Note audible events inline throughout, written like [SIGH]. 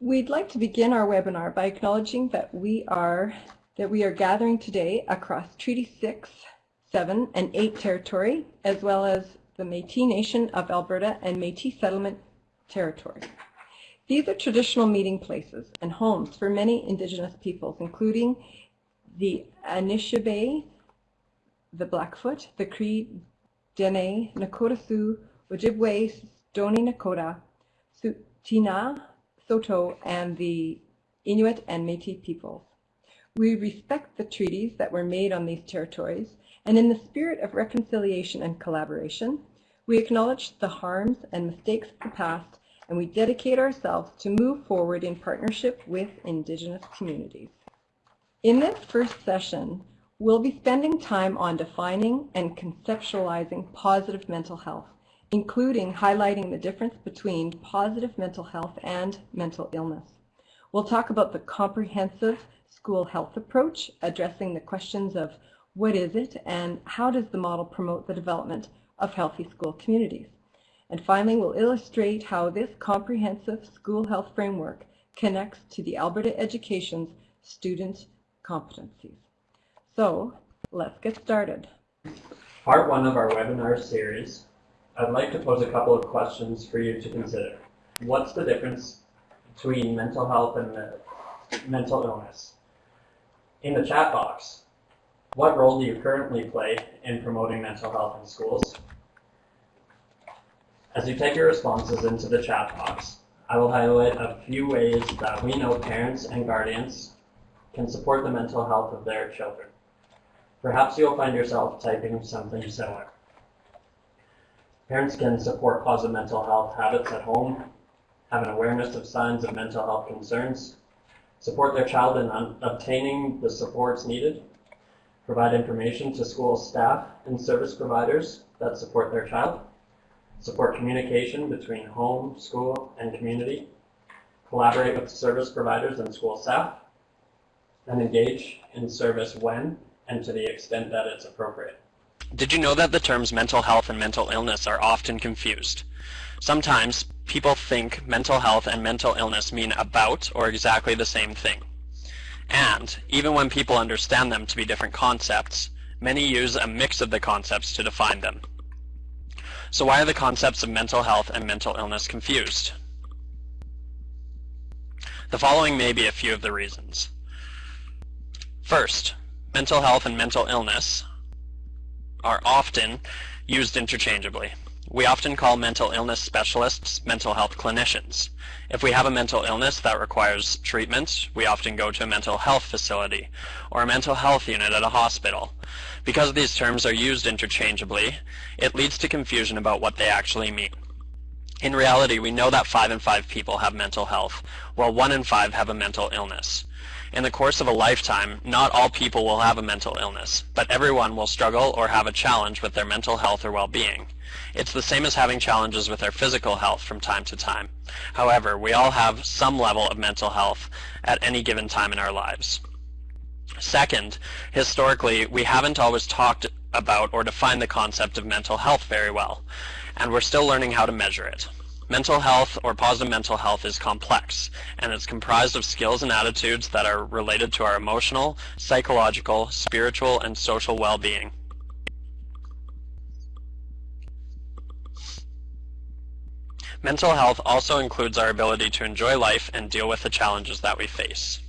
We'd like to begin our webinar by acknowledging that we are that we are gathering today across Treaty 6, 7, and 8 territory, as well as the Métis Nation of Alberta and Métis Settlement Territory. These are traditional meeting places and homes for many Indigenous peoples, including the Anishinaabe, the Blackfoot, the Cree, Dene, Nakota Sioux, Ojibwe, Stoney Nakoda, Tsuut'ina, Saulteaux, and the Inuit and Métis peoples. We respect the treaties that were made on these territories, and in the spirit of reconciliation and collaboration, we acknowledge the harms and mistakes of the past, and we dedicate ourselves to move forward in partnership with Indigenous communities. In this first session, we'll be spending time on defining and conceptualizing positive mental health including highlighting the difference between positive mental health and mental illness. We'll talk about the comprehensive school health approach, addressing the questions of what is it and how does the model promote the development of healthy school communities. And finally, we'll illustrate how this comprehensive school health framework connects to the Alberta Education's student competencies. So let's get started. Part one of our webinar series I'd like to pose a couple of questions for you to consider. What's the difference between mental health and uh, mental illness? In the chat box, what role do you currently play in promoting mental health in schools? As you type your responses into the chat box, I will highlight a few ways that we know parents and guardians can support the mental health of their children. Perhaps you'll find yourself typing something similar. Parents can support positive mental health habits at home, have an awareness of signs of mental health concerns, support their child in obtaining the supports needed, provide information to school staff and service providers that support their child, support communication between home, school, and community, collaborate with service providers and school staff, and engage in service when and to the extent that it's appropriate. Did you know that the terms mental health and mental illness are often confused? Sometimes people think mental health and mental illness mean about or exactly the same thing. And, even when people understand them to be different concepts, many use a mix of the concepts to define them. So why are the concepts of mental health and mental illness confused? The following may be a few of the reasons. First, mental health and mental illness are often used interchangeably. We often call mental illness specialists mental health clinicians. If we have a mental illness that requires treatment, we often go to a mental health facility or a mental health unit at a hospital. Because these terms are used interchangeably, it leads to confusion about what they actually mean. In reality, we know that 5 in 5 people have mental health, while 1 in 5 have a mental illness. In the course of a lifetime, not all people will have a mental illness, but everyone will struggle or have a challenge with their mental health or well-being. It's the same as having challenges with our physical health from time to time. However, we all have some level of mental health at any given time in our lives. Second, historically, we haven't always talked about or defined the concept of mental health very well, and we're still learning how to measure it. Mental health or positive mental health is complex, and it's comprised of skills and attitudes that are related to our emotional, psychological, spiritual, and social well-being. Mental health also includes our ability to enjoy life and deal with the challenges that we face.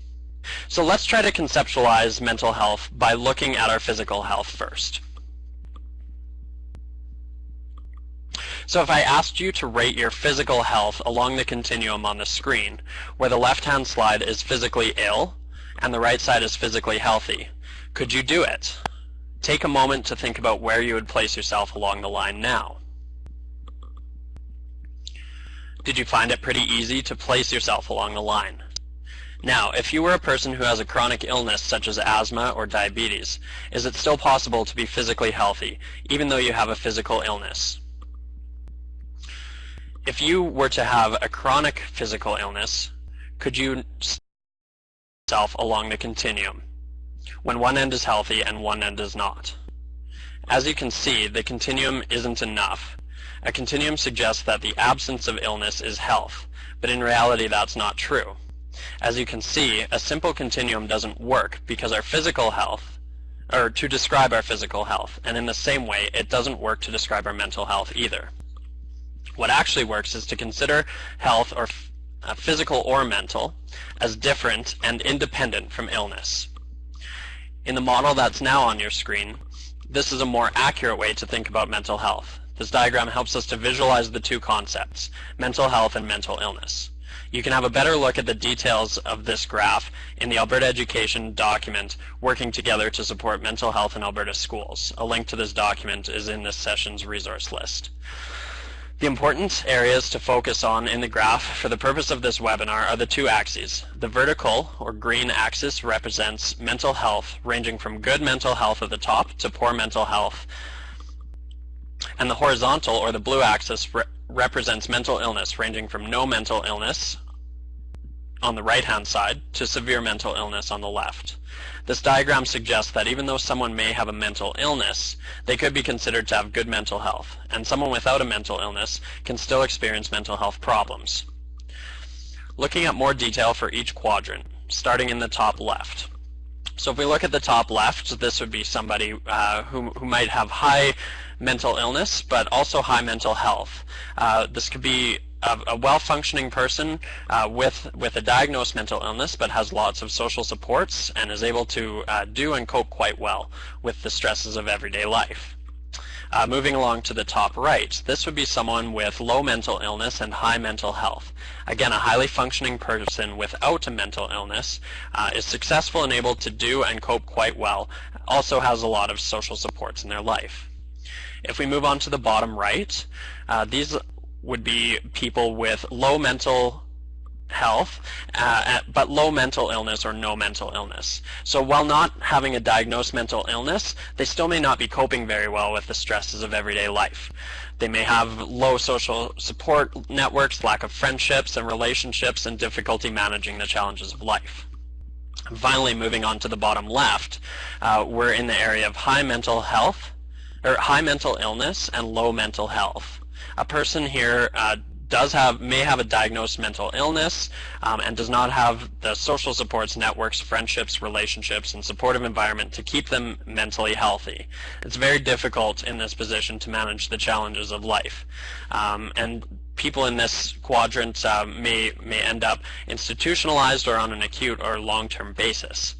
So let's try to conceptualize mental health by looking at our physical health first. So if I asked you to rate your physical health along the continuum on the screen, where the left-hand slide is physically ill and the right side is physically healthy, could you do it? Take a moment to think about where you would place yourself along the line now. Did you find it pretty easy to place yourself along the line? Now, if you were a person who has a chronic illness such as asthma or diabetes, is it still possible to be physically healthy, even though you have a physical illness? If you were to have a chronic physical illness, could you yourself along the continuum when one end is healthy and one end is not? As you can see, the continuum isn't enough, A continuum suggests that the absence of illness is health, but in reality that's not true. As you can see, a simple continuum doesn't work because our physical health, or to describe our physical health, and in the same way, it doesn't work to describe our mental health either. What actually works is to consider health, or uh, physical or mental, as different and independent from illness. In the model that's now on your screen, this is a more accurate way to think about mental health. This diagram helps us to visualize the two concepts, mental health and mental illness. You can have a better look at the details of this graph in the Alberta Education document, Working Together to Support Mental Health in Alberta Schools. A link to this document is in this session's resource list. The important areas to focus on in the graph for the purpose of this webinar are the two axes. The vertical, or green axis, represents mental health, ranging from good mental health at the top to poor mental health. And the horizontal, or the blue axis, re represents mental illness, ranging from no mental illness on the right-hand side to severe mental illness on the left. This diagram suggests that even though someone may have a mental illness, they could be considered to have good mental health, and someone without a mental illness can still experience mental health problems. Looking at more detail for each quadrant, starting in the top left. So if we look at the top left, this would be somebody uh, who, who might have high mental illness, but also high mental health. Uh, this could be a, a well-functioning person uh, with with a diagnosed mental illness but has lots of social supports and is able to uh, do and cope quite well with the stresses of everyday life. Uh, moving along to the top right, this would be someone with low mental illness and high mental health. Again, a highly functioning person without a mental illness uh, is successful and able to do and cope quite well, also has a lot of social supports in their life. If we move on to the bottom right, uh, these would be people with low mental health, uh, but low mental illness or no mental illness. So while not having a diagnosed mental illness, they still may not be coping very well with the stresses of everyday life. They may have low social support networks, lack of friendships and relationships, and difficulty managing the challenges of life. Finally, moving on to the bottom left, uh, we're in the area of high mental health, or high mental illness and low mental health a person here uh, does have may have a diagnosed mental illness um, and does not have the social supports, networks, friendships, relationships, and supportive environment to keep them mentally healthy. It's very difficult in this position to manage the challenges of life. Um, and people in this quadrant uh, may, may end up institutionalized or on an acute or long-term basis.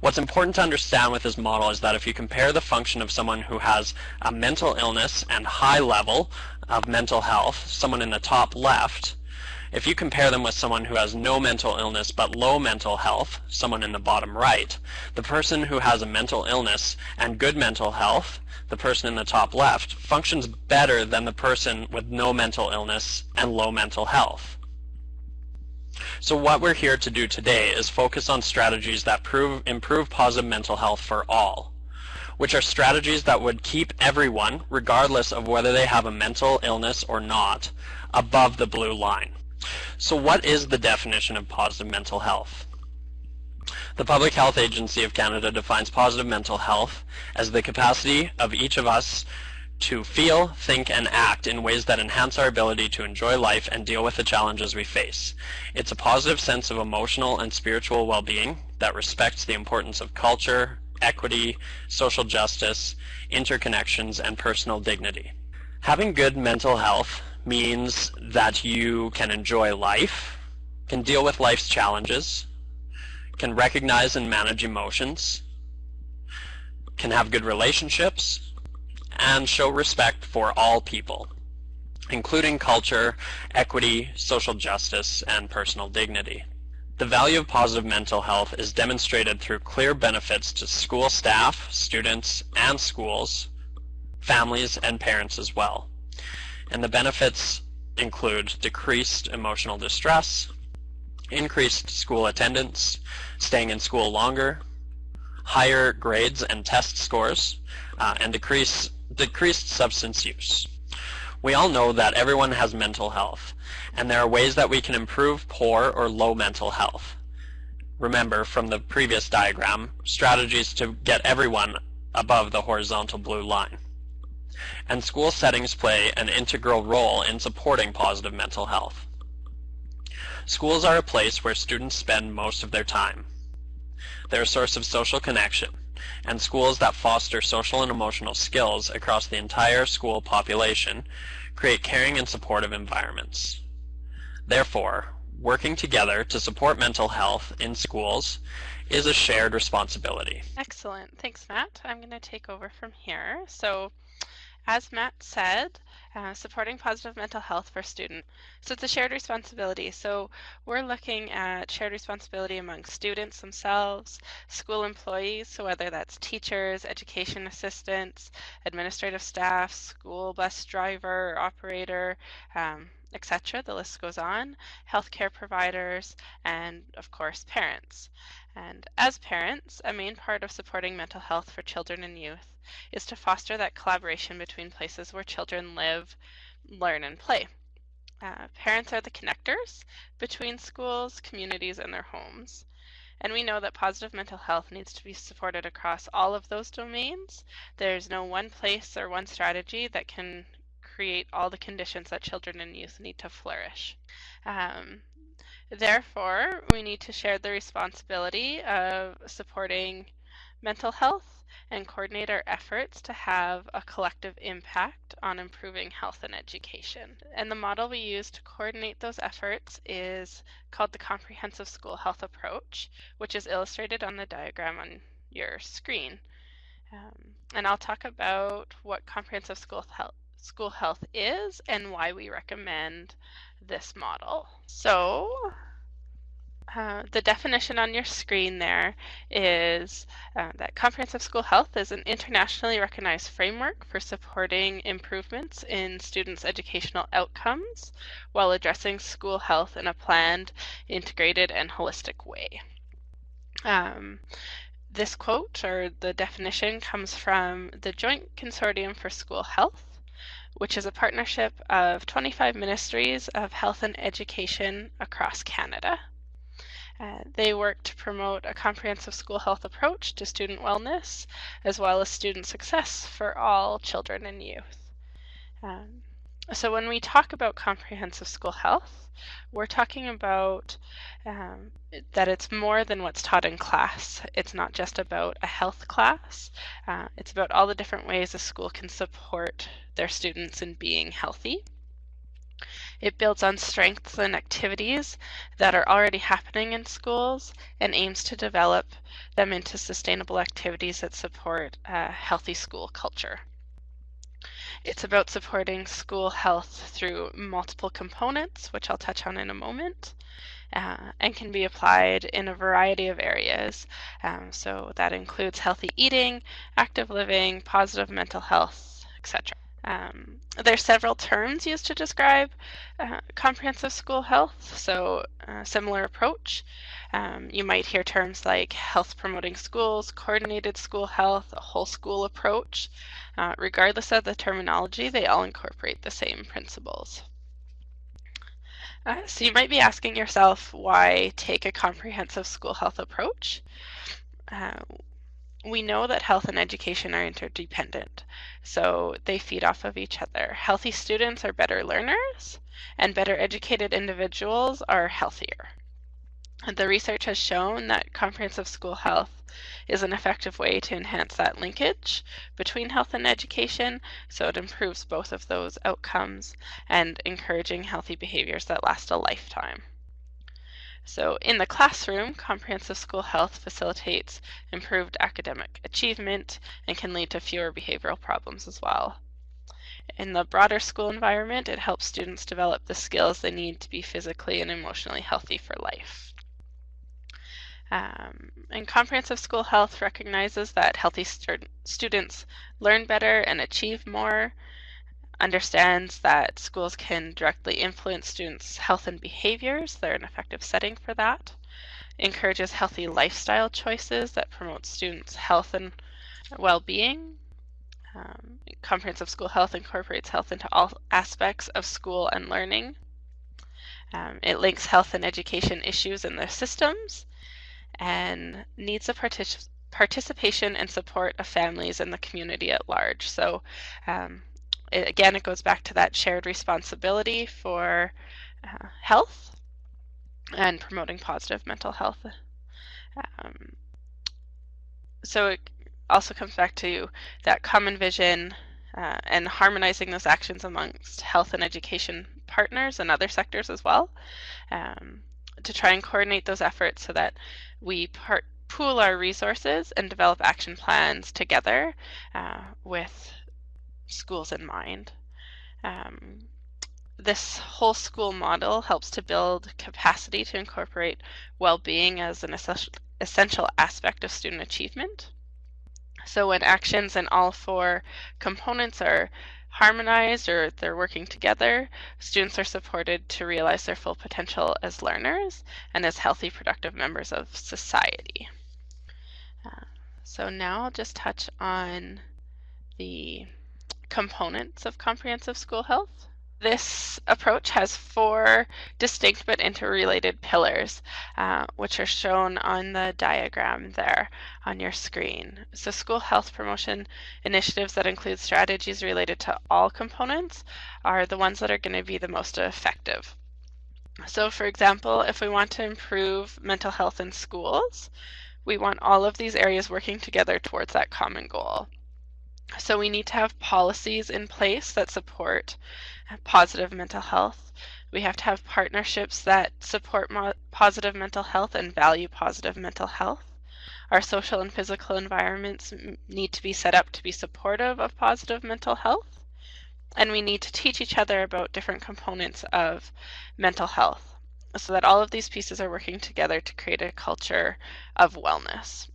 What's important to understand with this model is that if you compare the function of someone who has a mental illness and high level of mental health, someone in the top left, if you compare them with someone who has no mental illness but low mental health, someone in the bottom right, the person who has a mental illness and good mental health, the person in the top left, functions better than the person with no mental illness and low mental health. So what we're here to do today is focus on strategies that prove, improve positive mental health for all which are strategies that would keep everyone, regardless of whether they have a mental illness or not, above the blue line. So what is the definition of positive mental health? The Public Health Agency of Canada defines positive mental health as the capacity of each of us to feel, think, and act in ways that enhance our ability to enjoy life and deal with the challenges we face. It's a positive sense of emotional and spiritual well-being that respects the importance of culture, equity, social justice, interconnections, and personal dignity. Having good mental health means that you can enjoy life, can deal with life's challenges, can recognize and manage emotions, can have good relationships, and show respect for all people, including culture, equity, social justice, and personal dignity. The value of positive mental health is demonstrated through clear benefits to school staff, students, and schools, families, and parents as well. And the benefits include decreased emotional distress, increased school attendance, staying in school longer, higher grades and test scores, uh, and decrease, decreased substance use. We all know that everyone has mental health, and there are ways that we can improve poor or low mental health. Remember from the previous diagram, strategies to get everyone above the horizontal blue line. and school settings play an integral role in supporting positive mental health. Schools are a place where students spend most of their time. They're a source of social connection, and schools that foster social and emotional skills across the entire school population create caring and supportive environments. Therefore, working together to support mental health in schools is a shared responsibility. Excellent. Thanks, Matt. I'm going to take over from here. So, as Matt said, uh, supporting positive mental health for students. So it's a shared responsibility. So we're looking at shared responsibility among students themselves, school employees, so whether that's teachers, education assistants, administrative staff, school bus driver, operator, um, etc. The list goes on, healthcare providers, and of course parents. And as parents, a main part of supporting mental health for children and youth is to foster that collaboration between places where children live, learn, and play. Uh, parents are the connectors between schools, communities, and their homes. And we know that positive mental health needs to be supported across all of those domains. There's no one place or one strategy that can create all the conditions that children and youth need to flourish. Um, Therefore, we need to share the responsibility of supporting mental health and coordinate our efforts to have a collective impact on improving health and education. And the model we use to coordinate those efforts is called the Comprehensive School Health Approach, which is illustrated on the diagram on your screen. Um, and I'll talk about what comprehensive school health, school health is and why we recommend this model. So uh, the definition on your screen there is uh, that comprehensive school health is an internationally recognized framework for supporting improvements in students' educational outcomes while addressing school health in a planned, integrated, and holistic way. Um, this quote or the definition comes from the Joint Consortium for School Health, which is a partnership of 25 ministries of health and education across Canada. Uh, they work to promote a comprehensive school health approach to student wellness, as well as student success for all children and youth. Um, so when we talk about comprehensive school health, we're talking about um, that it's more than what's taught in class. It's not just about a health class. Uh, it's about all the different ways a school can support their students in being healthy. It builds on strengths and activities that are already happening in schools and aims to develop them into sustainable activities that support a healthy school culture. It's about supporting school health through multiple components, which I'll touch on in a moment, uh, and can be applied in a variety of areas. Um, so that includes healthy eating, active living, positive mental health, etc. Um, there are several terms used to describe uh, comprehensive school health, so uh, similar approach. Um, you might hear terms like health promoting schools, coordinated school health, a whole school approach. Uh, regardless of the terminology, they all incorporate the same principles. Uh, so you might be asking yourself, why take a comprehensive school health approach? We know that health and education are interdependent, so they feed off of each other. Healthy students are better learners, and better educated individuals are healthier. The research has shown that comprehensive school health is an effective way to enhance that linkage between health and education, so it improves both of those outcomes and encouraging healthy behaviors that last a lifetime. So in the classroom, comprehensive school health facilitates improved academic achievement and can lead to fewer behavioral problems as well. In the broader school environment, it helps students develop the skills they need to be physically and emotionally healthy for life. Um, and comprehensive school health recognizes that healthy students learn better and achieve more, understands that schools can directly influence students' health and behaviors. They're an effective setting for that. Encourages healthy lifestyle choices that promote students' health and well-being. Um, comprehensive school health incorporates health into all aspects of school and learning. Um, it links health and education issues in their systems and needs the partic participation and support of families and the community at large. So um, it, again, it goes back to that shared responsibility for uh, health and promoting positive mental health. Um, so it also comes back to that common vision uh, and harmonizing those actions amongst health and education partners and other sectors as well um, to try and coordinate those efforts so that we part, pool our resources and develop action plans together uh, with schools in mind. Um, this whole school model helps to build capacity to incorporate well-being as an essential aspect of student achievement. So when actions in all four components are harmonized or they're working together, students are supported to realize their full potential as learners and as healthy, productive members of society. Uh, so now I'll just touch on the components of comprehensive school health. This approach has four distinct but interrelated pillars, uh, which are shown on the diagram there on your screen. So school health promotion initiatives that include strategies related to all components are the ones that are going to be the most effective. So for example, if we want to improve mental health in schools, we want all of these areas working together towards that common goal. So we need to have policies in place that support uh, positive mental health. We have to have partnerships that support positive mental health and value positive mental health. Our social and physical environments need to be set up to be supportive of positive mental health. And we need to teach each other about different components of mental health so that all of these pieces are working together to create a culture of wellness.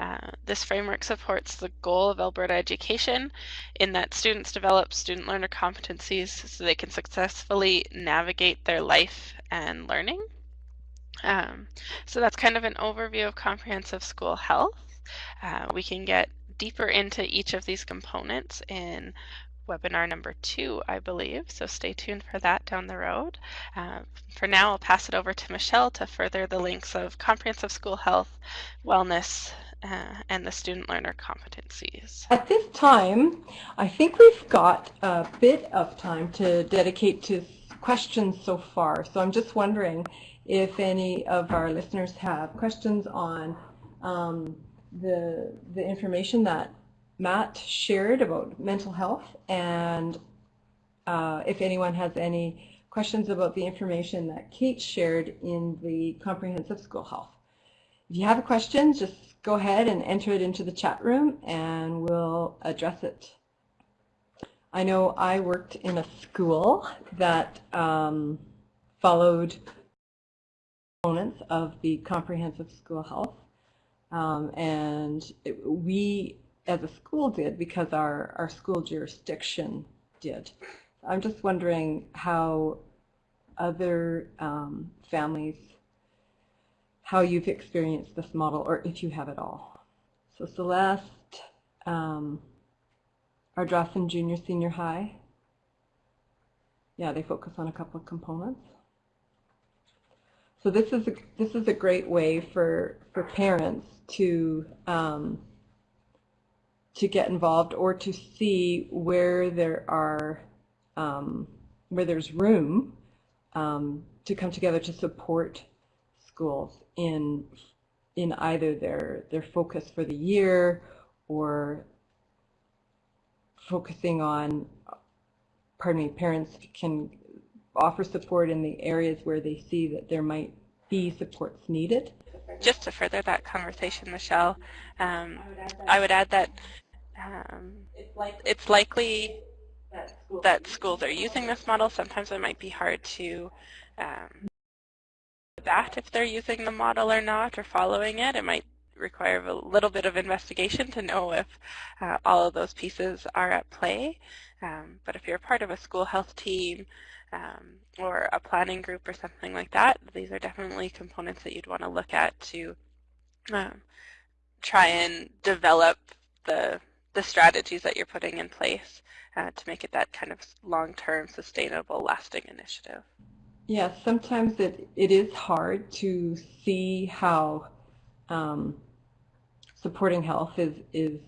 Uh, this framework supports the goal of Alberta education in that students develop student learner competencies so they can successfully navigate their life and learning. Um, so that's kind of an overview of comprehensive school health. Uh, we can get deeper into each of these components in webinar number two, I believe, so stay tuned for that down the road. Uh, for now, I'll pass it over to Michelle to further the links of comprehensive school health, wellness, uh, and the student learner competencies. At this time, I think we've got a bit of time to dedicate to questions so far. So I'm just wondering if any of our listeners have questions on um, the, the information that Matt shared about mental health and uh, if anyone has any questions about the information that Kate shared in the comprehensive school health. If you have a question, just go ahead and enter it into the chat room and we'll address it. I know I worked in a school that um, followed components of the comprehensive school health um, and it, we as a school did because our, our school jurisdiction did. I'm just wondering how other um, families how you've experienced this model or if you have it all. So Celeste, um, Ardrossan Junior Senior High. Yeah, they focus on a couple of components. So this is a, this is a great way for for parents to um, to get involved or to see where there are um, where there's room um, to come together to support schools in in either their their focus for the year or focusing on pardon me parents can offer support in the areas where they see that there might be supports needed. Just to further that conversation michelle um, i would add that um, it's likely that schools are using this model. Sometimes it might be hard to um, that if they're using the model or not or following it. It might require a little bit of investigation to know if uh, all of those pieces are at play. Um, but if you're part of a school health team um, or a planning group or something like that, these are definitely components that you'd want to look at to um, try and develop the, the strategies that you're putting in place uh, to make it that kind of long-term, sustainable, lasting initiative. Yes, sometimes it, it is hard to see how um, supporting health is, is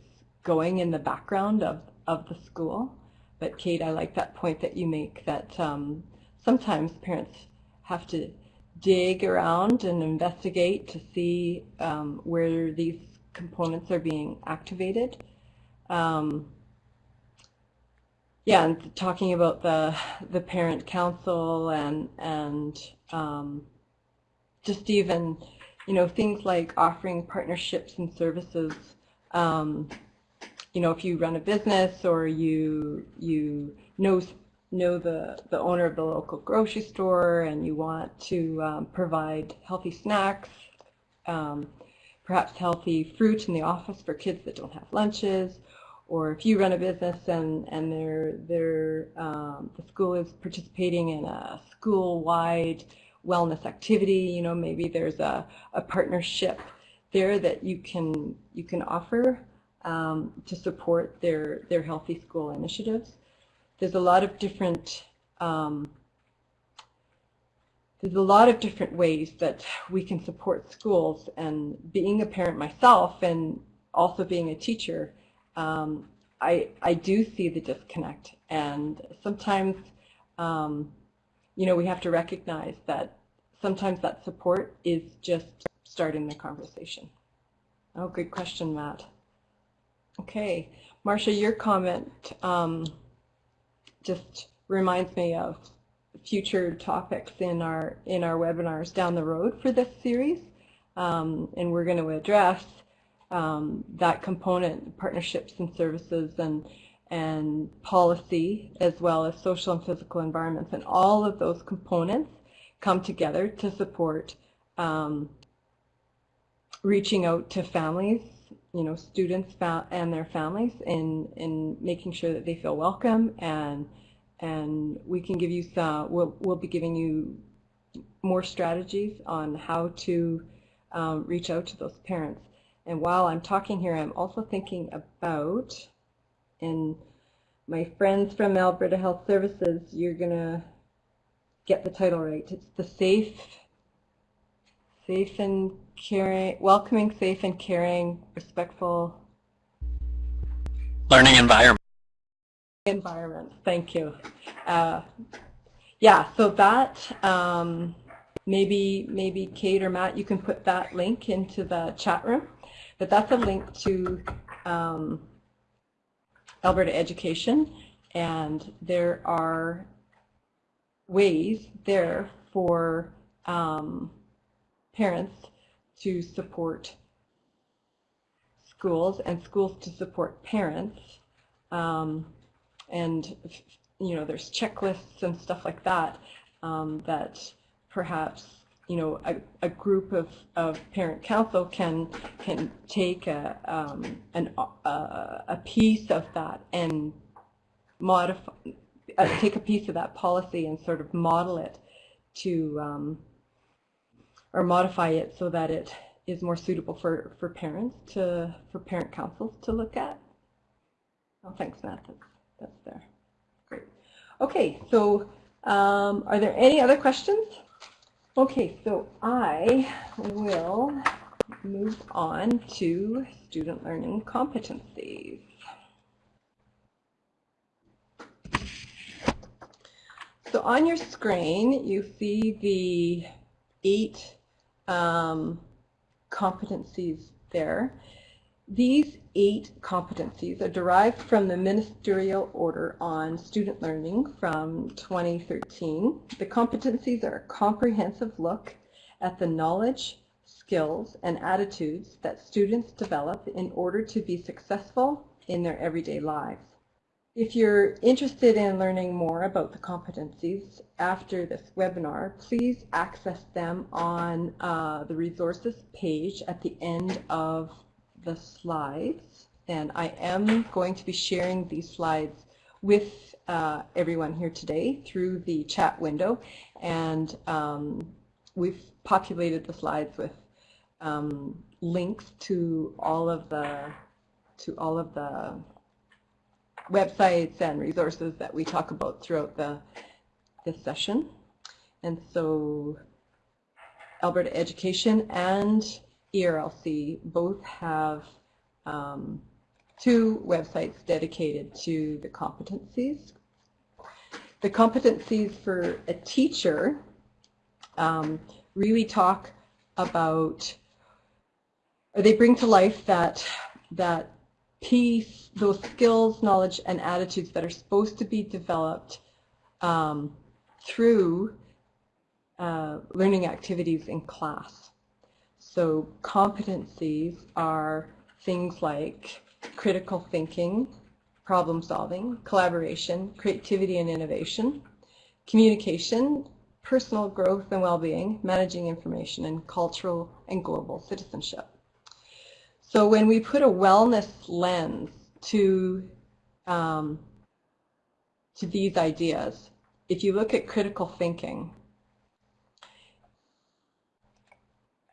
going in the background of, of the school. but Kate, I like that point that you make that um, sometimes parents have to dig around and investigate to see um, where these components are being activated. Um, yeah, and talking about the the parent council and and um, just even you know things like offering partnerships and services. Um, you know, if you run a business or you you know know the the owner of the local grocery store and you want to um, provide healthy snacks, um, perhaps healthy fruit in the office for kids that don't have lunches, or if you run a business and and they're, they're, um, the school is participating in a school-wide wellness activity, you know, maybe there's a, a partnership there that you can you can offer um, to support their, their healthy school initiatives. There's a lot of different um, there's a lot of different ways that we can support schools and being a parent myself and also being a teacher, um, I, I do see the disconnect and sometimes um, you know we have to recognize that sometimes that support is just starting the conversation. Oh, good question, Matt. Okay, Marcia, your comment um, just reminds me of future topics in our in our webinars down the road for this series, um, and we're going to address um, that component, partnerships and services, and and policy, as well as social and physical environments, and all of those components come together to support um, reaching out to families you know, students and their families in, in making sure that they feel welcome and and we can give you some, we'll, we'll be giving you more strategies on how to um, reach out to those parents. And while I'm talking here, I'm also thinking about, and my friends from Alberta Health Services, you're going to get the title right. It's the Safe Safe and caring, welcoming, safe and caring, respectful learning environment. Environment. Thank you. Uh, yeah. So that um, maybe maybe Kate or Matt, you can put that link into the chat room. But that's a link to um, Alberta Education, and there are ways there for um, parents to support schools and schools to support parents. Um, and, you know, there's checklists and stuff like that um, that perhaps, you know, a, a group of, of parent council can can take a, um, an, a, a piece of that and modify, uh, take a piece of that policy and sort of model it to um, or modify it so that it is more suitable for, for parents to, for parent councils to look at. Oh, thanks, Matt. That's, that's there. Great. Okay, so um, are there any other questions? Okay, so I will move on to student learning competencies. So on your screen, you see the eight um, competencies there. These eight competencies are derived from the Ministerial Order on Student Learning from 2013. The competencies are a comprehensive look at the knowledge, skills, and attitudes that students develop in order to be successful in their everyday lives. If you're interested in learning more about the competencies after this webinar, please access them on uh, the resources page at the end of the slides. And I am going to be sharing these slides with uh, everyone here today through the chat window. And um, we've populated the slides with um, links to all of the to all of the websites and resources that we talk about throughout the this session. And so Alberta Education and ERLC both have um, two websites dedicated to the competencies. The competencies for a teacher um, really talk about, or they bring to life that, that piece, those skills, knowledge, and attitudes that are supposed to be developed um, through uh, learning activities in class. So competencies are things like critical thinking, problem solving, collaboration, creativity and innovation, communication, personal growth and well-being, managing information, and cultural and global citizenship. So when we put a wellness lens to, um, to these ideas, if you look at critical thinking,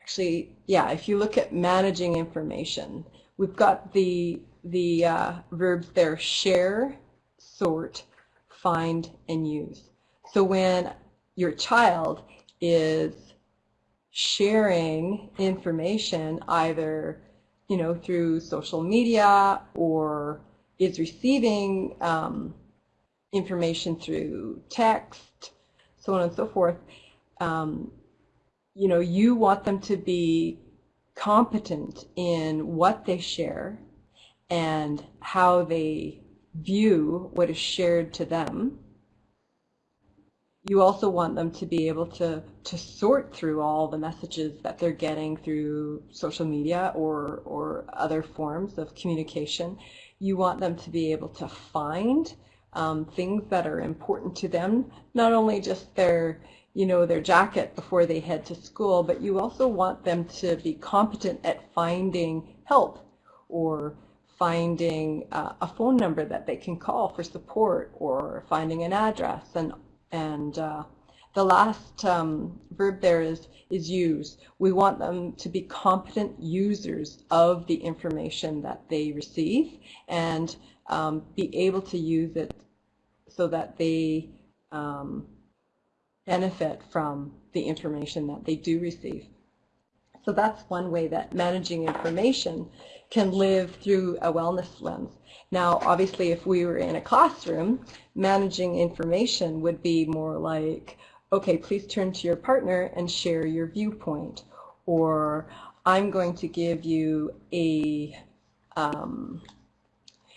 actually, yeah, if you look at managing information, we've got the, the uh, verbs there, share, sort, find, and use. So when your child is sharing information either you know through social media or is receiving um, information through text so on and so forth um, you know you want them to be competent in what they share and how they view what is shared to them you also want them to be able to, to sort through all the messages that they're getting through social media or, or other forms of communication. You want them to be able to find um, things that are important to them, not only just their, you know, their jacket before they head to school, but you also want them to be competent at finding help or finding uh, a phone number that they can call for support or finding an address and and uh, the last um, verb there is, is use. We want them to be competent users of the information that they receive and um, be able to use it so that they um, benefit from the information that they do receive. So that's one way that managing information can live through a wellness lens. Now, obviously, if we were in a classroom, managing information would be more like, okay, please turn to your partner and share your viewpoint. Or I'm going to give you a, um,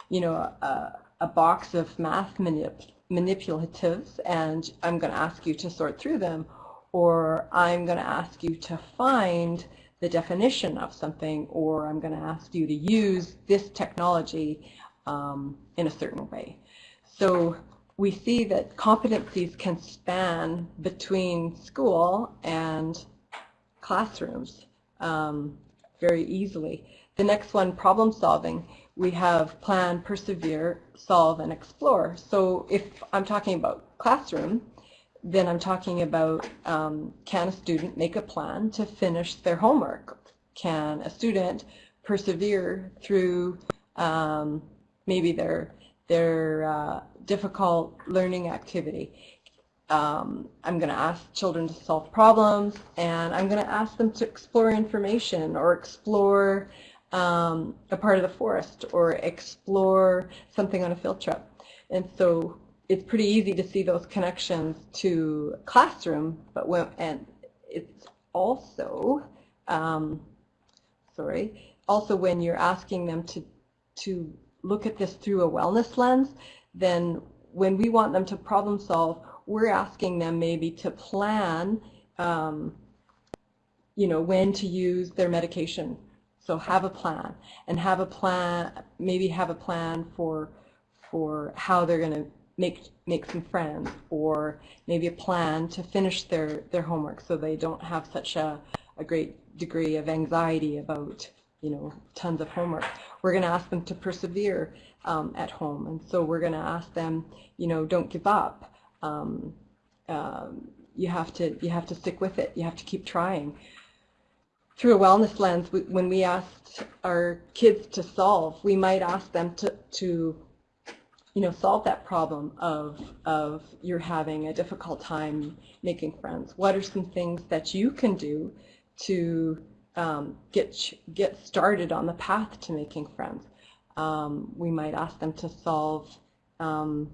you know, a, a box of math manip manipulatives and I'm going to ask you to sort through them. Or I'm going to ask you to find the definition of something or I'm going to ask you to use this technology um, in a certain way. So we see that competencies can span between school and classrooms um, very easily. The next one, problem solving, we have plan, persevere, solve, and explore. So if I'm talking about classroom, then I'm talking about um, can a student make a plan to finish their homework? Can a student persevere through um, maybe their, their uh, difficult learning activity? Um, I'm going to ask children to solve problems and I'm going to ask them to explore information or explore um, a part of the forest or explore something on a field trip. And so it's pretty easy to see those connections to classroom, but when, and it's also, um, sorry, also when you're asking them to, to look at this through a wellness lens, then when we want them to problem solve, we're asking them maybe to plan, um, you know, when to use their medication. So have a plan and have a plan, maybe have a plan for, for how they're going to make make some friends or maybe a plan to finish their their homework so they don't have such a, a great degree of anxiety about you know tons of homework. We're going to ask them to persevere um, at home and so we're going to ask them you know don't give up. Um, um, you have to you have to stick with it. You have to keep trying through a wellness lens we, when we ask our kids to solve we might ask them to to you know, solve that problem of, of you're having a difficult time making friends? What are some things that you can do to um, get, get started on the path to making friends? Um, we might ask them to solve, um,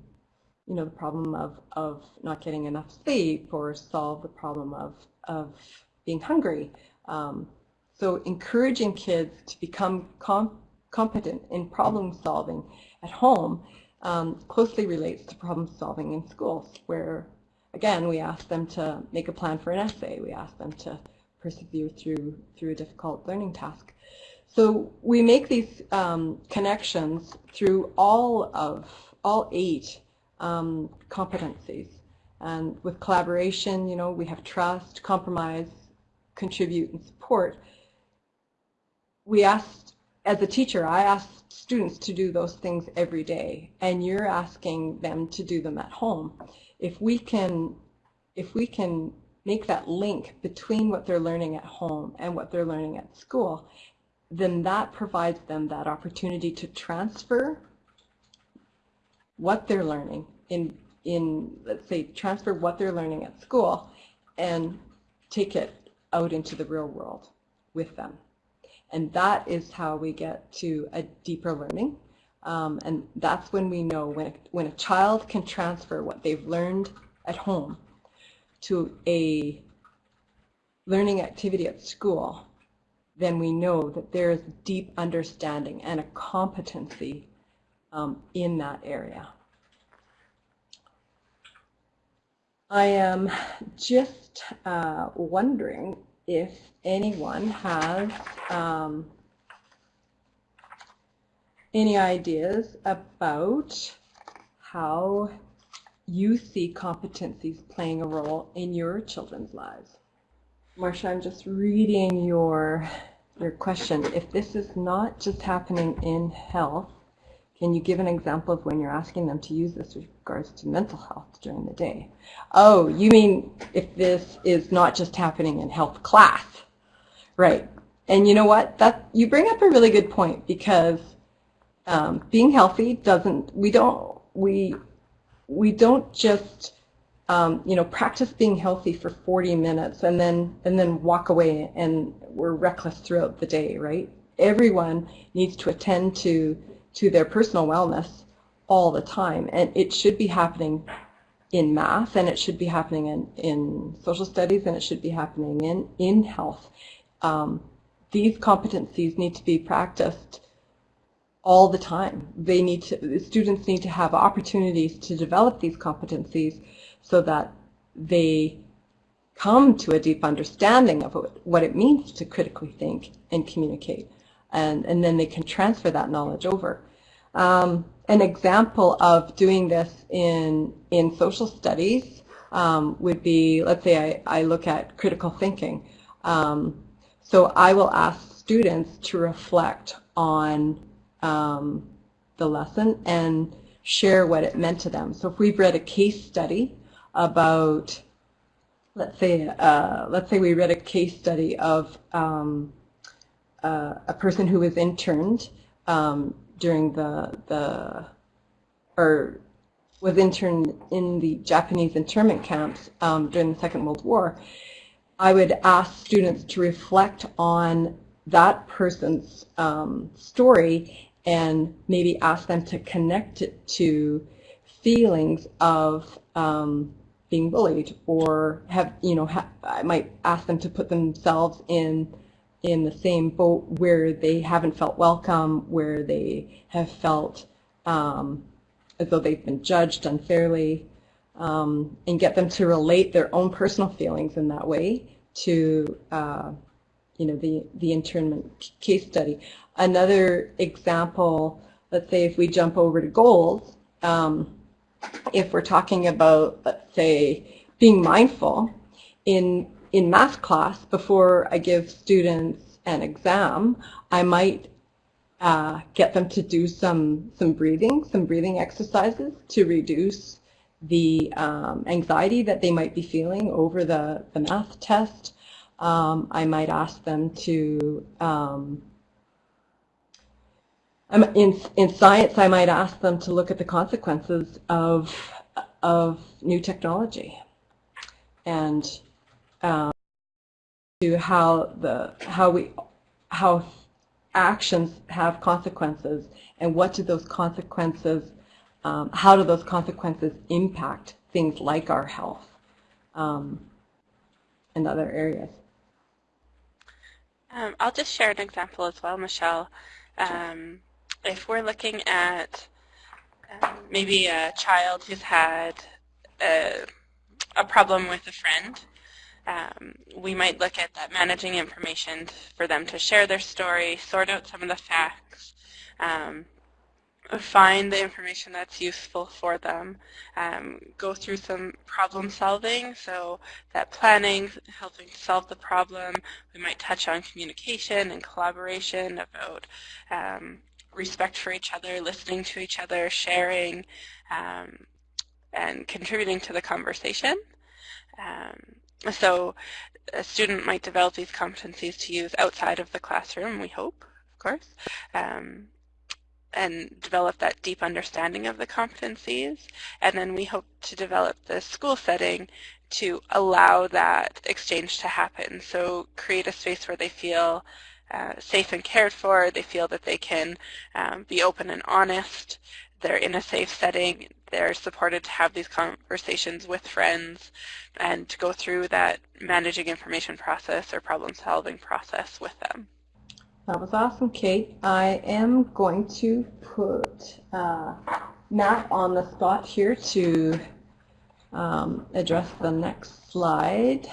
you know, the problem of, of not getting enough sleep or solve the problem of, of being hungry. Um, so encouraging kids to become com competent in problem solving at home um, closely relates to problem solving in schools where, again, we ask them to make a plan for an essay. We ask them to persevere through, through a difficult learning task. So we make these um, connections through all of, all eight um, competencies. And with collaboration, you know, we have trust, compromise, contribute, and support. We asked, as a teacher, I asked students to do those things every day, and you're asking them to do them at home. If we can, if we can make that link between what they're learning at home and what they're learning at school, then that provides them that opportunity to transfer what they're learning in, in let's say, transfer what they're learning at school and take it out into the real world with them. And that is how we get to a deeper learning. Um, and that's when we know when a, when a child can transfer what they've learned at home to a learning activity at school, then we know that there is deep understanding and a competency um, in that area. I am just uh, wondering if anyone has um, any ideas about how you see competencies playing a role in your children's lives. Marcia, I'm just reading your, your question. If this is not just happening in health, can you give an example of when you're asking them to use this with regards to mental health during the day? Oh, you mean if this is not just happening in health class? Right. And you know what? That you bring up a really good point because um, being healthy doesn't. We don't. We we don't just um, you know practice being healthy for 40 minutes and then and then walk away and we're reckless throughout the day. Right. Everyone needs to attend to to their personal wellness all the time. And it should be happening in math and it should be happening in, in social studies and it should be happening in, in health. Um, these competencies need to be practiced all the time. They need to, students need to have opportunities to develop these competencies so that they come to a deep understanding of what it means to critically think and communicate. And, and then they can transfer that knowledge over. Um, an example of doing this in, in social studies um, would be, let's say I, I look at critical thinking. Um, so I will ask students to reflect on um, the lesson and share what it meant to them. So if we've read a case study about, let's say, uh, let's say we read a case study of um, uh, a person who was interned um, during the the or was interned in the Japanese internment camps um, during the Second World War, I would ask students to reflect on that person's um, story and maybe ask them to connect it to feelings of um, being bullied or have, you know, ha I might ask them to put themselves in in the same boat where they haven't felt welcome, where they have felt um, as though they've been judged unfairly, um, and get them to relate their own personal feelings in that way to uh, you know the the internment case study. Another example, let's say if we jump over to goals, um, if we're talking about let's say being mindful in in math class, before I give students an exam, I might uh, get them to do some, some breathing, some breathing exercises to reduce the um, anxiety that they might be feeling over the, the math test. Um, I might ask them to, um, in, in science, I might ask them to look at the consequences of, of new technology. And um, to how the how we how actions have consequences, and what do those consequences, um, how do those consequences impact things like our health um, and other areas? Um, I'll just share an example as well, Michelle. Um, if we're looking at um, maybe a child who's had a, a problem with a friend, um, we might look at that managing information for them to share their story, sort out some of the facts, um, find the information that's useful for them, um, go through some problem solving, so that planning, helping to solve the problem. We might touch on communication and collaboration about um, respect for each other, listening to each other, sharing, um, and contributing to the conversation. Um, so a student might develop these competencies to use outside of the classroom, we hope, of course. Um, and develop that deep understanding of the competencies. And then we hope to develop the school setting to allow that exchange to happen. So create a space where they feel uh, safe and cared for, they feel that they can um, be open and honest, they're in a safe setting, they're supported to have these conversations with friends and to go through that managing information process or problem solving process with them. That was awesome, Kate. I am going to put uh, Matt on the spot here to um, address the next slide.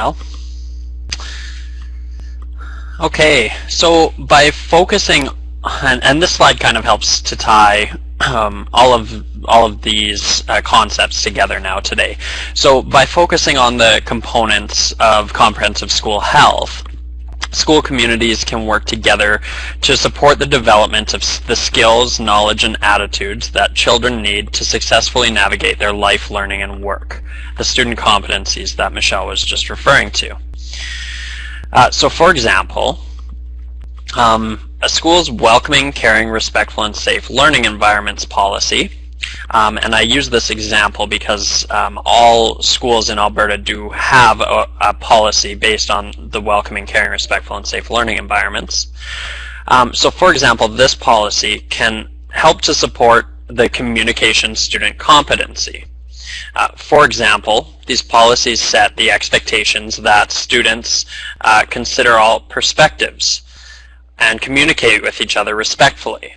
Well, okay, so by focusing, and, and this slide kind of helps to tie um, all of all of these uh, concepts together now today. So by focusing on the components of comprehensive school health, school communities can work together to support the development of the skills, knowledge, and attitudes that children need to successfully navigate their life, learning, and work, the student competencies that Michelle was just referring to. Uh, so for example, um, a school's welcoming, caring, respectful, and safe learning environments policy. Um, and I use this example because um, all schools in Alberta do have a, a, policy based on the welcoming, caring, respectful, and safe learning environments. Um, so for example, this policy can help to support the communication student competency. Uh, for example, these policies set the expectations that students uh, consider all perspectives and communicate with each other respectfully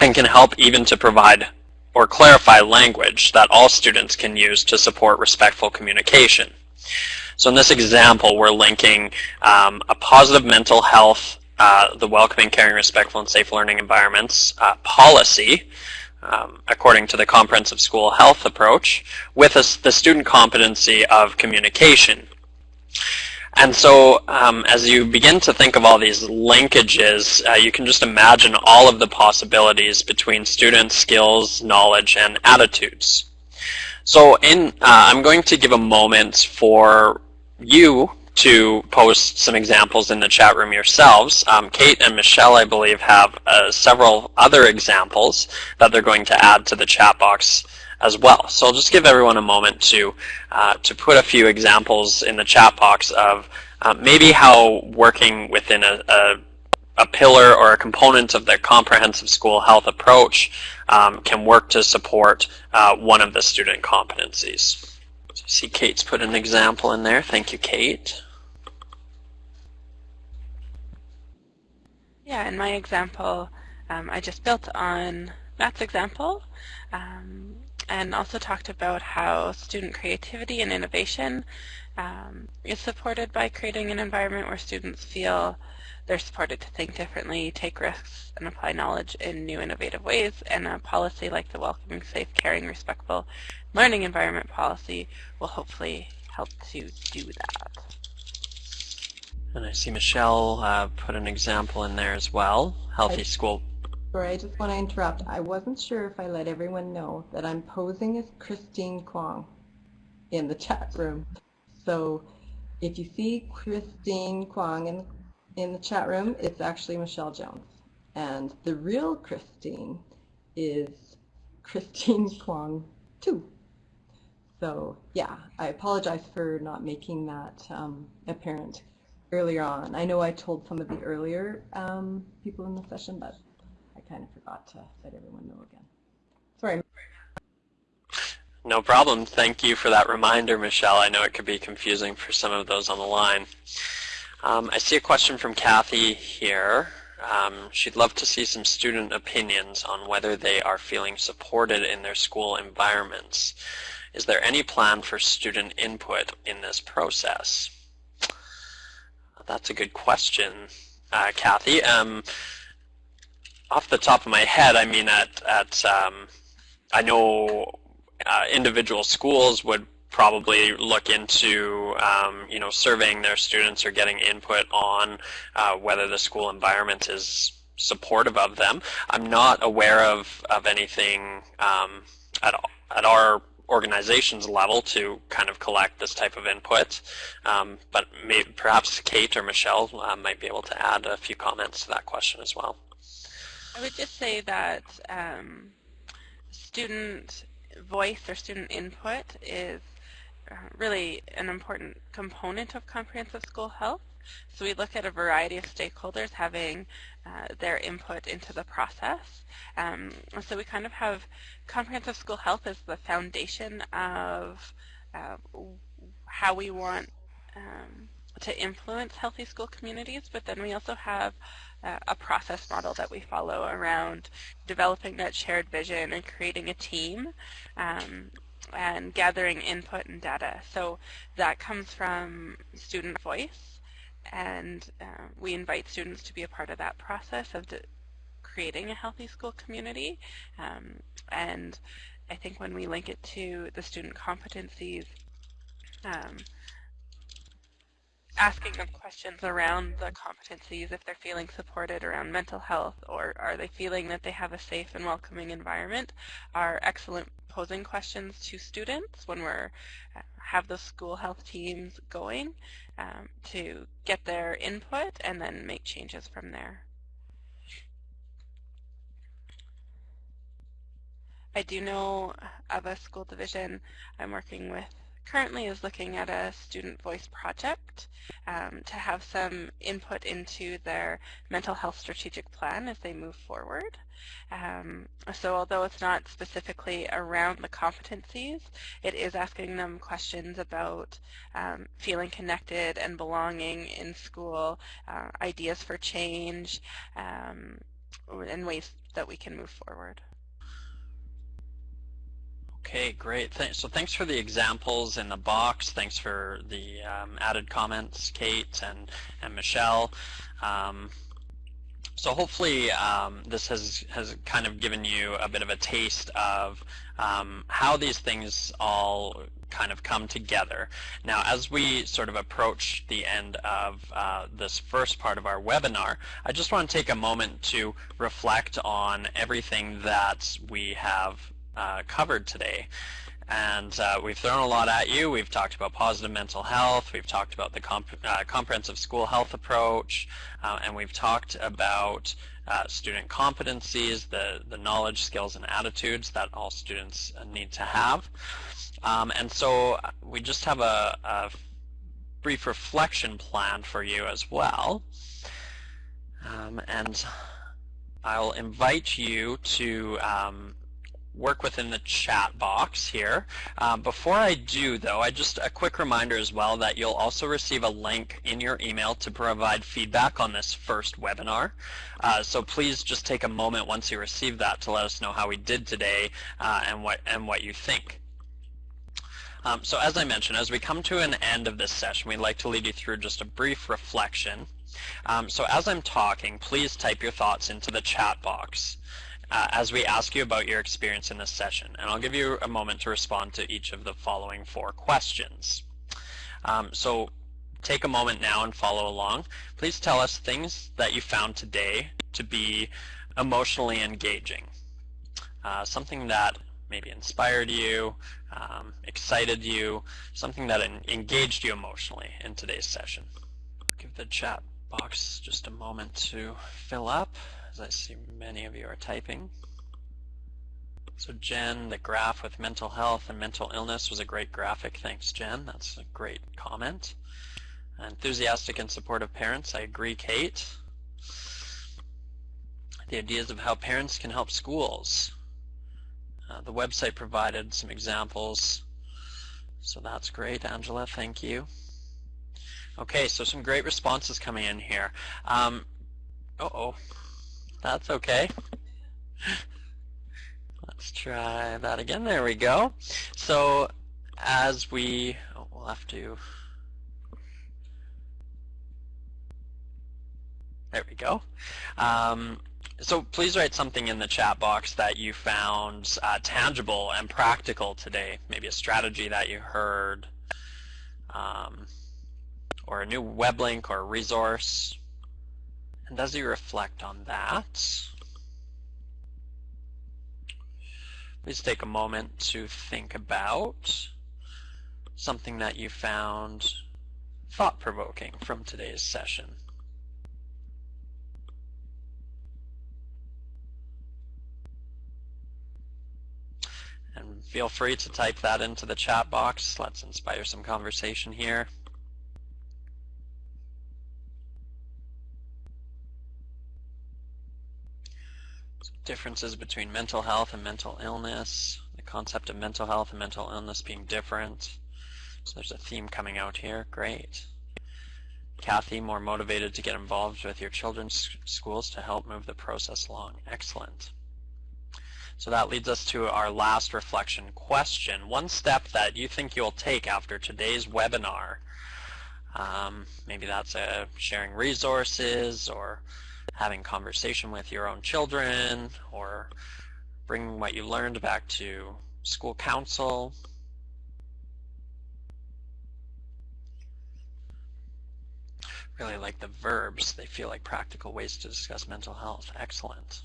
and can help even to provide or clarify language that all students can use to support respectful communication. So in this example, we're linking um, a positive mental health, uh, the welcoming, caring, respectful, and safe learning environments uh, policy, um, according to the comprehensive school health approach, with a, the student competency of communication. And so um, as you begin to think of all these linkages, uh, you can just imagine all of the possibilities between students' skills, knowledge, and attitudes. So in, uh, I'm going to give a moment for you to post some examples in the chat room yourselves. Um, Kate and Michelle, I believe, have uh, several other examples that they're going to add to the chat box as well. So I'll just give everyone a moment to, uh, to put a few examples in the chat box of uh, maybe how working within a, a, a, pillar or a component of the comprehensive school health approach um, can work to support uh, one of the student competencies. See Kate's put an example in there. Thank you, Kate. Yeah, in my example, um, I just built on Matt's example. Um, and also talked about how student creativity and innovation um, is supported by creating an environment where students feel they're supported to think differently, take risks, and apply knowledge in new innovative ways, and a policy like the Welcoming, Safe, Caring, Respectful Learning Environment policy will hopefully help to do that. And I see Michelle uh, put an example in there as well, Healthy School Sorry, I just want to interrupt. I wasn't sure if I let everyone know that I'm posing as Christine Kwong in the chat room. So if you see Christine Kwong in, in the chat room, it's actually Michelle Jones. And the real Christine is Christine [LAUGHS] Kwong too. So yeah, I apologize for not making that um, apparent earlier on. I know I told some of the earlier um, people in the session, but I kind of forgot to let everyone know again. Sorry. No problem. Thank you for that reminder, Michelle. I know it could be confusing for some of those on the line. Um, I see a question from Kathy here. Um, she'd love to see some student opinions on whether they are feeling supported in their school environments. Is there any plan for student input in this process? That's a good question, uh, Kathy. Um, off the top of my head, I mean, at, at um, I know uh, individual schools would probably look into um, you know surveying their students or getting input on uh, whether the school environment is supportive of them. I'm not aware of, of anything um, at, at our organization's level to kind of collect this type of input, um, but maybe, perhaps Kate or Michelle uh, might be able to add a few comments to that question as well. I would just say that um, student voice or student input is really an important component of comprehensive school health. So we look at a variety of stakeholders having uh, their input into the process. Um, so we kind of have comprehensive school health as the foundation of uh, how we want um, to influence healthy school communities, but then we also have uh, a process model that we follow around developing that shared vision and creating a team um, and gathering input and data. So that comes from student voice and uh, we invite students to be a part of that process of creating a healthy school community. Um, and I think when we link it to the student competencies, um, asking them questions around the competencies, if they're feeling supported around mental health, or are they feeling that they have a safe and welcoming environment, are excellent posing questions to students when we're uh, have the school health teams going um, to get their input and then make changes from there. I do know of a school division I'm working with currently is looking at a student voice project um, to have some input into their mental health strategic plan as they move forward. Um, so although it's not specifically around the competencies, it is asking them questions about um, feeling connected and belonging in school, uh, ideas for change, um, and ways that we can move forward. Okay, great. so thanks for the examples in the box. Thanks for the um, added comments, Kate and, and Michelle. Um, so hopefully um, this has, has kind of given you a bit of a taste of um, how these things all kind of come together. Now as we sort of approach the end of uh, this first part of our webinar, I just want to take a moment to reflect on everything that we have uh, covered today. And uh, we've thrown a lot at you. We've talked about positive mental health. We've talked about the comp uh, comprehensive school health approach. Uh, and we've talked about uh, student competencies, the, the knowledge, skills, and attitudes that all students need to have. Um, and so uh, we just have a, a, brief reflection plan for you as well. Um, and I'll invite you to um, work within the chat box here. Um, before I do though, I just a quick reminder as well that you'll also receive a link in your email to provide feedback on this first webinar. Uh, so please just take a moment once you receive that to let us know how we did today uh, and what and what you think. Um, so as I mentioned, as we come to an end of this session, we'd like to lead you through just a brief reflection. Um, so as I'm talking, please type your thoughts into the chat box uh, as we ask you about your experience in this session. And I'll give you a moment to respond to each of the following four questions. Um, so take a moment now and follow along. Please tell us things that you found today to be emotionally engaging. Uh, something that maybe inspired you, um, excited you, something that engaged you emotionally in today's session. Give the chat box just a moment to fill up as I see many of you are typing. So Jen, the graph with mental health and mental illness was a great graphic. Thanks, Jen. That's a great comment. Enthusiastic and supportive parents. I agree, Kate. The ideas of how parents can help schools. Uh, the website provided some examples. So that's great, Angela. Thank you. Okay, so some great responses coming in here. Um, uh-oh. That's okay. Let's try that again. There we go. So as we, oh, we'll have to, there we go. Um, so please write something in the chat box that you found uh, tangible and practical today. Maybe a strategy that you heard, um, or a new web link or resource. And as you reflect on that, please take a moment to think about something that you found thought-provoking from today's session. And feel free to type that into the chat box. Let's inspire some conversation here. Differences between mental health and mental illness, the concept of mental health and mental illness being different. So there's a theme coming out here. Great. Kathy, more motivated to get involved with your children's schools to help move the process along. Excellent. So that leads us to our last reflection question. One step that you think you'll take after today's webinar. Um, maybe that's uh, sharing resources or having conversation with your own children or bringing what you learned back to school council. Really like the verbs. They feel like practical ways to discuss mental health. Excellent.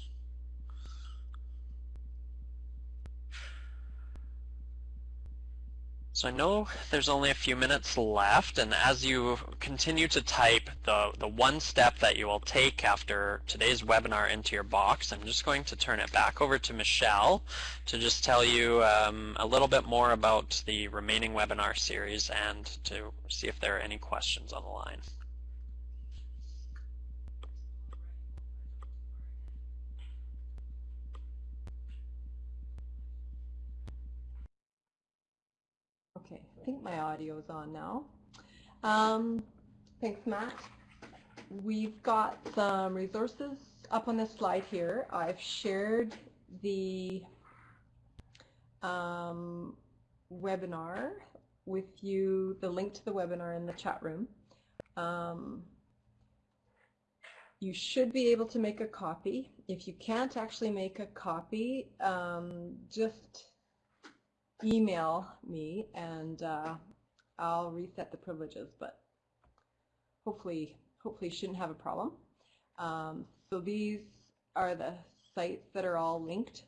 So I know there's only a few minutes left, and as you continue to type the, the one step that you will take after today's webinar into your box, I'm just going to turn it back over to Michelle to just tell you um, a little bit more about the remaining webinar series and to see if there are any questions on the line. Okay, I think my audio is on now. Um, thanks, Matt. We've got some resources up on this slide here. I've shared the um, webinar with you, the link to the webinar in the chat room. Um, you should be able to make a copy. If you can't actually make a copy, um, just email me and uh, I'll reset the privileges, but hopefully, hopefully shouldn't have a problem. Um, so these are the sites that are all linked.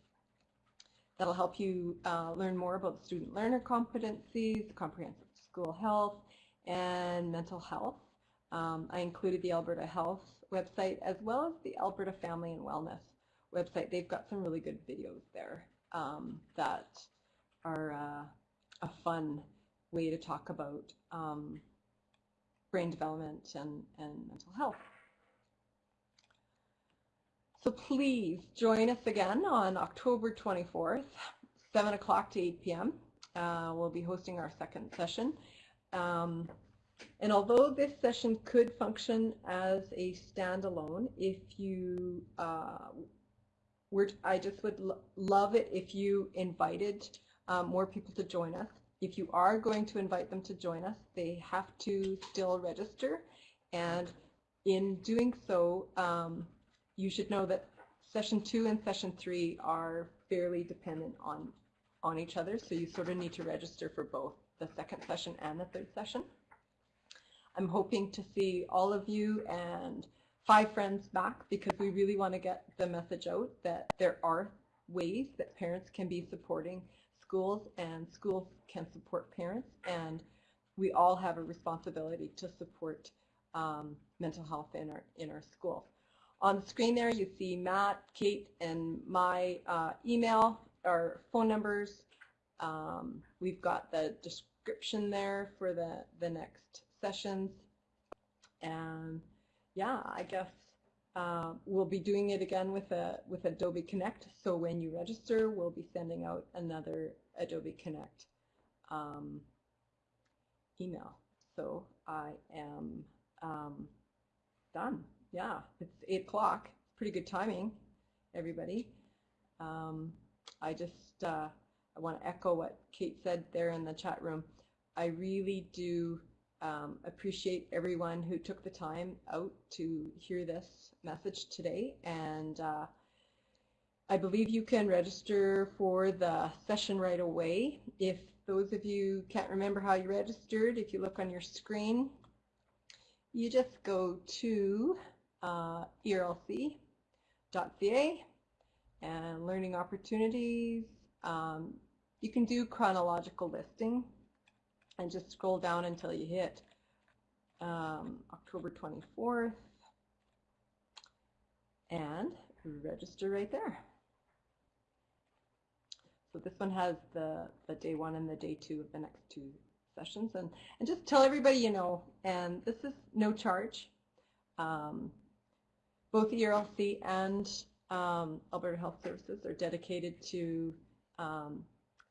That'll help you uh, learn more about student learner competencies, comprehensive school health, and mental health. Um, I included the Alberta Health website as well as the Alberta Family and Wellness website. They've got some really good videos there um, that are uh, a fun way to talk about um, brain development and, and mental health. So please join us again on October 24th, 7 o'clock to 8 p.m. Uh, we'll be hosting our second session. Um, and although this session could function as a standalone, if you uh, were, I just would lo love it if you invited um, more people to join us. If you are going to invite them to join us, they have to still register. And in doing so, um, you should know that session two and session three are fairly dependent on, on each other. So you sort of need to register for both the second session and the third session. I'm hoping to see all of you and five friends back because we really want to get the message out that there are ways that parents can be supporting schools and schools can support parents and we all have a responsibility to support um, mental health in our, in our schools. On the screen there you see Matt, Kate, and my uh, email our phone numbers. Um, we've got the description there for the, the next sessions. And yeah, I guess uh, we'll be doing it again with a with Adobe Connect. So when you register, we'll be sending out another Adobe Connect um, email. So I am um, done. Yeah, it's eight o'clock. Pretty good timing, everybody. Um, I just uh, I want to echo what Kate said there in the chat room. I really do um, appreciate everyone who took the time out to hear this message today. And uh, I believe you can register for the session right away. If those of you can't remember how you registered, if you look on your screen, you just go to uh, erlc.ca and learning opportunities. Um, you can do chronological listing and just scroll down until you hit um, October 24th and register right there. So this one has the, the day one and the day two of the next two sessions and, and just tell everybody you know and this is no charge. Um, both ERLC and um, Alberta Health Services are dedicated to um,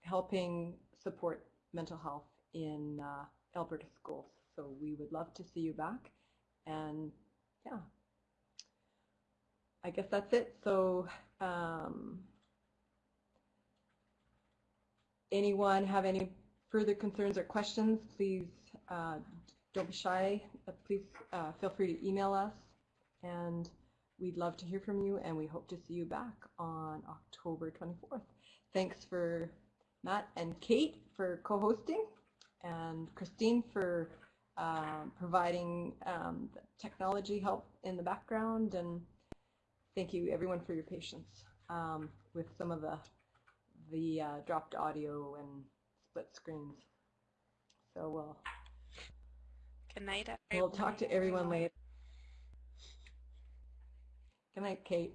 helping support mental health in uh, Alberta schools. So we would love to see you back. And yeah, I guess that's it. So um, anyone have any further concerns or questions, please uh, don't be shy. Uh, please uh, feel free to email us. And we'd love to hear from you and we hope to see you back on October 24th. Thanks for Matt and Kate for co-hosting and Christine for um, providing um, technology help in the background and thank you everyone for your patience um, with some of the the uh, dropped audio and split screens. So we'll, Good night, everyone. we'll talk to everyone later. Good night, Kate.